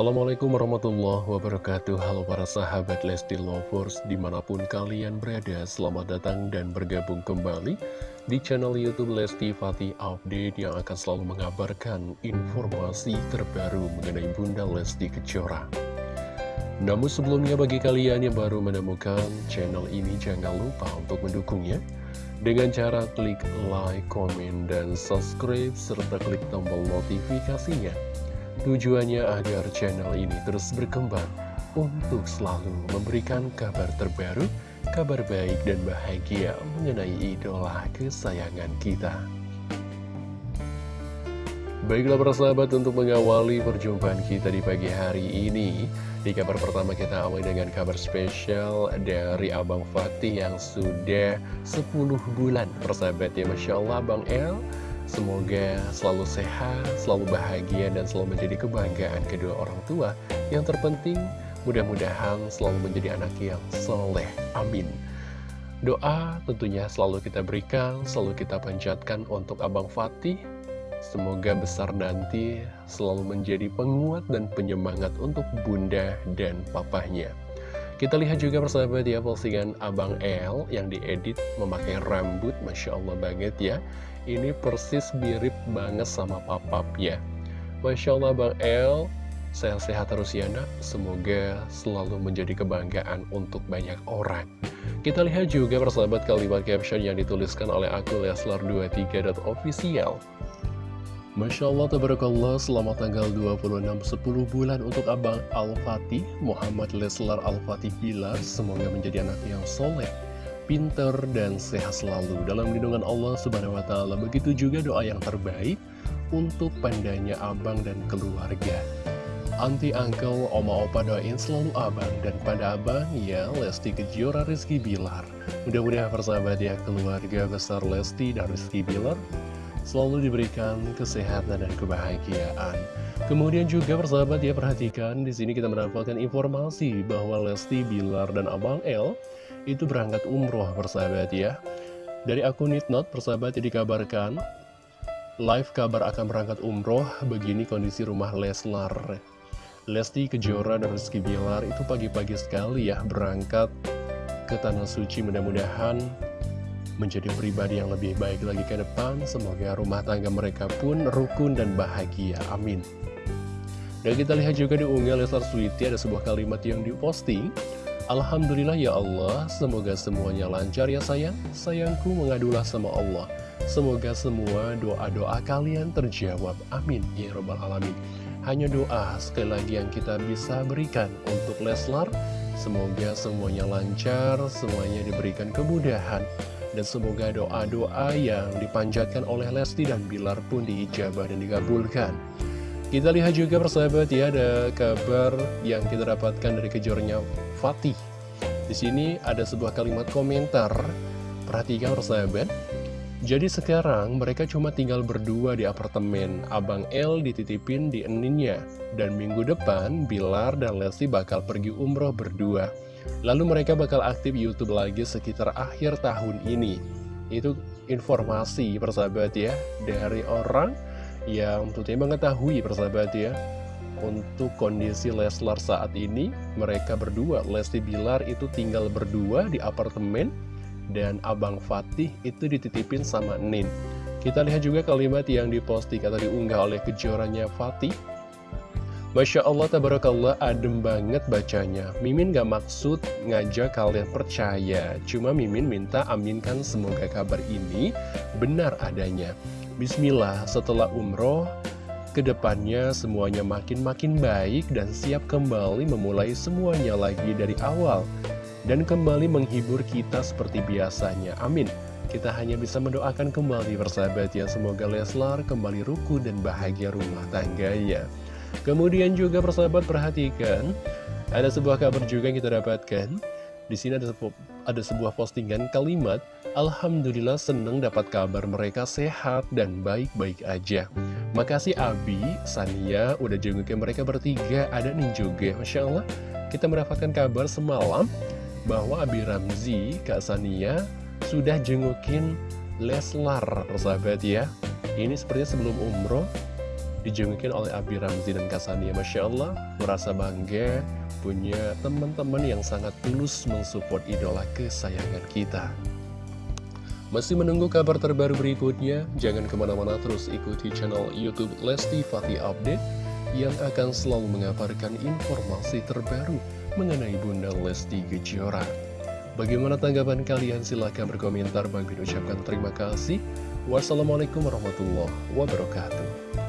Assalamualaikum warahmatullahi wabarakatuh. Halo para sahabat Lesti Lovers Di mana pun kalian berada Selamat datang dan bergabung kembali Di channel Youtube Lesti Fatih Update Yang akan selalu mengabarkan Informasi terbaru mengenai Bunda Lesti Kejora. Namun sebelumnya bagi kalian yang baru menemukan channel ini Jangan lupa untuk mendukungnya. Dengan cara klik like, komen, dan subscribe, serta klik tombol notifikasinya. Tujuannya agar channel ini terus berkembang untuk selalu memberikan kabar terbaru, kabar baik dan bahagia mengenai idola kesayangan kita. Baiklah para sahabat untuk mengawali perjumpaan kita di pagi hari ini Di kabar pertama kita awali dengan kabar spesial dari Abang Fatih yang sudah 10 bulan persahabat ya Masya Allah Bang El Semoga selalu sehat, selalu bahagia dan selalu menjadi kebanggaan kedua orang tua Yang terpenting. Mudah-mudahan selalu menjadi anak yang soleh. Amin. Doa tentunya selalu kita berikan, selalu kita panjatkan untuk Abang Fatih. Semoga besar nanti selalu menjadi penguat dan penyemangat untuk bunda dan papahnya. Kita lihat juga persahabat ya postingan Abang El yang diedit memakai rambut, Masya Allah banget ya. Ini persis mirip banget sama papap ya. Masya Allah Bang El, sehat-sehat terus ya nak. Semoga selalu menjadi kebanggaan untuk banyak orang. Kita lihat juga persahabat kalimat caption yang dituliskan oleh akun Leslar23.official. Masya Allah, Tabarakallah, selamat tanggal 26 10 bulan untuk Abang Al-Fatih, Muhammad Leslar Al-Fatih Bilar, semoga menjadi anak yang soleh, pinter, dan sehat selalu dalam lindungan Allah Subhanahu Wa Taala. Begitu juga doa yang terbaik untuk pandanya Abang dan keluarga. Anti Uncle, Oma Opa doain selalu Abang dan pada Abang ya Lesti Kejora Rizky Bilar. Mudah-mudahan persahabat ya keluarga besar Lesti dan Rizky Bilar selalu diberikan kesehatan dan kebahagiaan. Kemudian juga persahabat ya perhatikan di sini kita mendapatkan informasi bahwa Lesti Bilar dan Abang L itu berangkat umroh persahabat ya. Dari akun Nitnot persahabat ya dikabarkan live kabar akan berangkat umroh begini kondisi rumah Leslar. Lesti Kejora dan Rizky Bilar itu pagi-pagi sekali ya berangkat ke Tanah Suci mudah-mudahan menjadi pribadi yang lebih baik lagi ke depan. Semoga rumah tangga mereka pun rukun dan bahagia. Amin. Dan kita lihat juga di unggal Leslar Sweety ada sebuah kalimat yang diposting. Alhamdulillah ya Allah, semoga semuanya lancar ya sayang. Sayangku mengadulah sama Allah. Semoga semua doa-doa kalian terjawab. Amin. Ya Rabbal Alamin. Hanya doa sekali lagi yang kita bisa berikan untuk Leslar. Semoga semuanya lancar, semuanya diberikan kemudahan. Dan semoga doa-doa yang dipanjatkan oleh Lesti dan Bilar pun diijabah dan dikabulkan. Kita lihat juga persahabat ya, ada kabar yang kita dapatkan dari kejornya Fatih. Di sini ada sebuah kalimat komentar. Perhatikan persahabat. Jadi sekarang mereka cuma tinggal berdua di apartemen. Abang L dititipin di eninnya. Dan minggu depan Bilar dan Lesti bakal pergi umroh berdua. Lalu mereka bakal aktif Youtube lagi sekitar akhir tahun ini. Itu informasi persahabat ya Dari orang yang tentunya mengetahui persahabat ya. Untuk kondisi Leslar saat ini Mereka berdua, Lesti Bilar itu tinggal berdua di apartemen Dan Abang Fatih itu dititipin sama Nin. Kita lihat juga kalimat yang diposting atau diunggah oleh kejorannya Fatih Masya Allah, tabarakallah, adem banget bacanya. Mimin gak maksud ngajak kalian percaya, cuma Mimin minta aminkan semoga kabar ini benar adanya. Bismillah, setelah umroh, ke depannya semuanya makin-makin baik dan siap kembali memulai semuanya lagi dari awal. Dan kembali menghibur kita seperti biasanya. Amin. Kita hanya bisa mendoakan kembali persahabat ya, semoga Leslar kembali ruku dan bahagia rumah tangganya. Kemudian juga persahabat perhatikan, ada sebuah kabar juga yang kita dapatkan. Di sini ada sebuah, ada sebuah postingan kalimat, Alhamdulillah seneng dapat kabar mereka sehat dan baik-baik aja. Makasih Abi, Sania, udah jengukin mereka bertiga, ada nih juga. Masya Allah, kita mendapatkan kabar semalam bahwa Abi Ramzi, Kak Sania, sudah jengukin Leslar, persahabat ya. Ini sepertinya sebelum umroh, Dijengukin oleh Abi Ramzi dan Kasania Masya Allah Merasa bangga punya teman-teman yang sangat tulus mensupport idola kesayangan kita masih menunggu kabar terbaru berikutnya? Jangan ke mana-mana terus ikuti channel Youtube Lesti Fatih Update yang akan selalu mengabarkan informasi terbaru mengenai Bunda Lesti Kejora. Bagaimana tanggapan kalian? Silahkan berkomentar. Bagi ucapkan terima kasih. Wassalamualaikum warahmatullahi wabarakatuh.